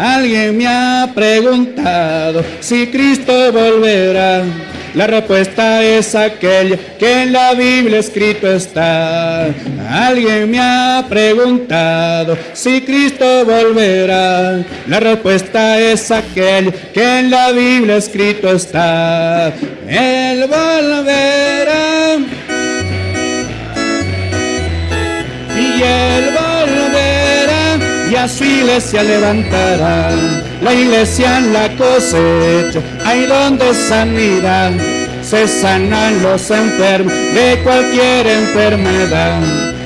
Alguien me ha preguntado si Cristo volverá. La respuesta es aquella que en la Biblia escrito está. Alguien me ha preguntado si Cristo volverá. La respuesta es aquella que en la Biblia escrito está. Él volverá. Y él volverá y a su iglesia levantará la iglesia en la cosecha, hay donde sanidad, se sanan los enfermos de cualquier enfermedad.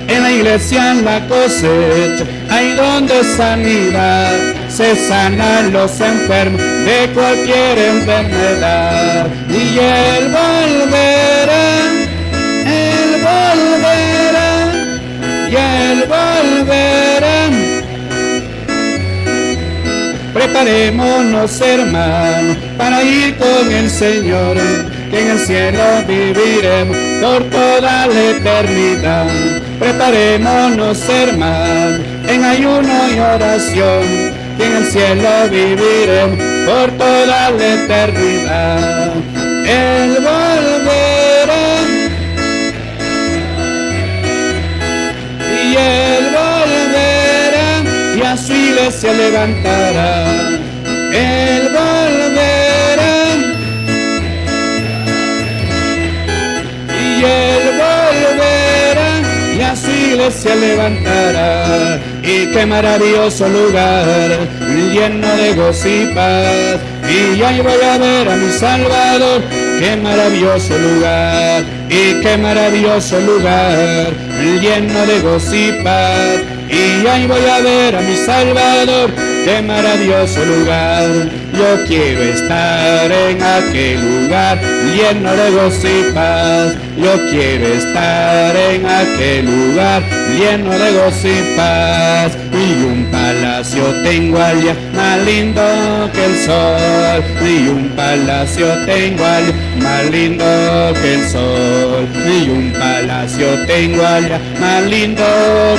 En la iglesia en la cosecha, hay donde sanidad, se sanan los enfermos de cualquier enfermedad. Y él Preparémonos hermanos para ir con el Señor, que en el cielo viviremos por toda la eternidad. Preparémonos hermanos en ayuno y oración, que en el cielo viviremos por toda la eternidad. Iglesia levantará. Él volverá y él volverá y a su iglesia levantará. Y qué maravilloso lugar, lleno de gozo y paz. Y ahí voy a ver a mi Salvador, qué maravilloso lugar, y qué maravilloso lugar, lleno de gozo y paz. Y ahí voy a ver a mi Salvador, qué maravilloso lugar. Yo quiero estar en aquel lugar lleno de gozo y paz. Yo quiero estar en aquel lugar lleno de gozo y paz. Y un palacio tengo allá más lindo que el sol. Y un palacio tengo allá más lindo que el sol. Y un palacio tengo allá más lindo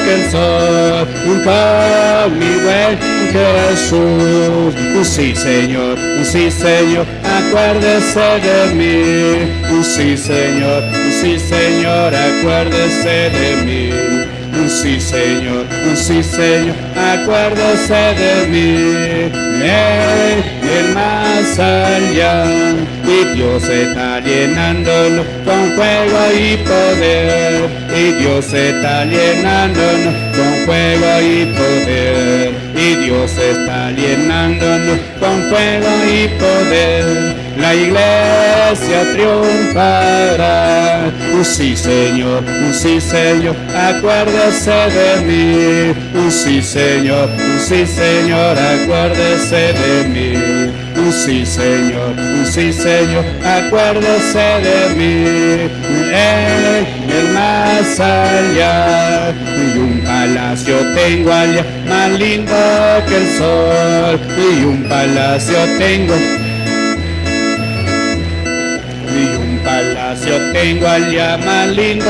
que el sol. Con mi buen Jesús. Sí, Señor, sí, Señor, acuérdese de mí. Sí, Señor, sí, Señor, acuérdese de mí. Sí, Señor, sí, Señor, acuérdese de mí. el más allá, y Dios está llenándolo con fuego y poder. Y Dios está llenándolo con fuego y poder. Y Dios está llenándonos con fuego y poder. La iglesia triunfará. Un sí, Señor, un sí, Señor, acuérdese de mí. Un sí, Señor, un sí, Señor, acuérdese de mí. Sí, Señor, sí, Señor, acuérdese de mí. El más allá, y un palacio tengo allá, más lindo que el sol. Y un palacio tengo palacio tengo allá más lindo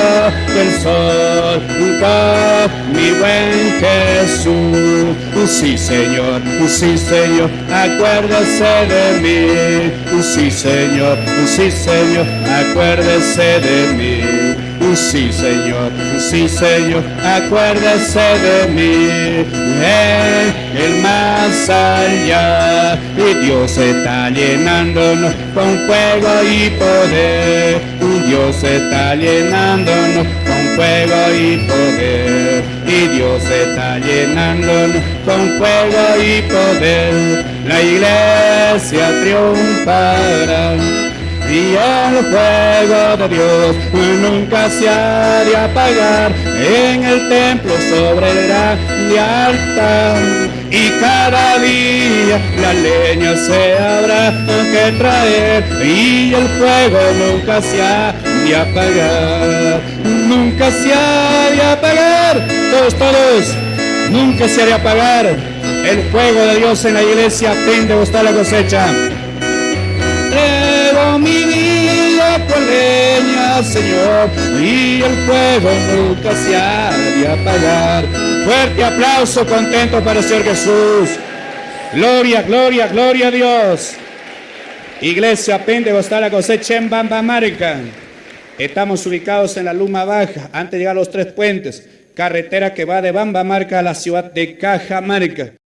que el sol. Con mi buen Jesús, sí Señor, sí Señor, acuérdese de mí. Sí Señor, sí Señor, acuérdese de mí. Sí, Señor, sí, Señor, acuérdese de mí. En el más allá, y Dios está llenándonos con fuego y poder. Dios está llenándonos con fuego y poder. Y Dios está llenándonos con fuego y poder. La iglesia triunfará y el fuego de Dios nunca se ha de apagar en el templo sobre el altar. Y cada día la leña se habrá que traer y el fuego nunca se ha de apagar. Nunca se ha de apagar, todos, todos, nunca se ha de apagar. El fuego de Dios en la iglesia tende a gustar la cosecha con leña, Señor, y el fuego nunca se ha de apagar. Fuerte aplauso, contento para Señor Jesús. Gloria, gloria, gloria a Dios. Iglesia Pentecostal cosecha en Bambamarca. Estamos ubicados en la Luma Baja, antes de llegar a los tres puentes, carretera que va de Bambamarca a la ciudad de Cajamarca.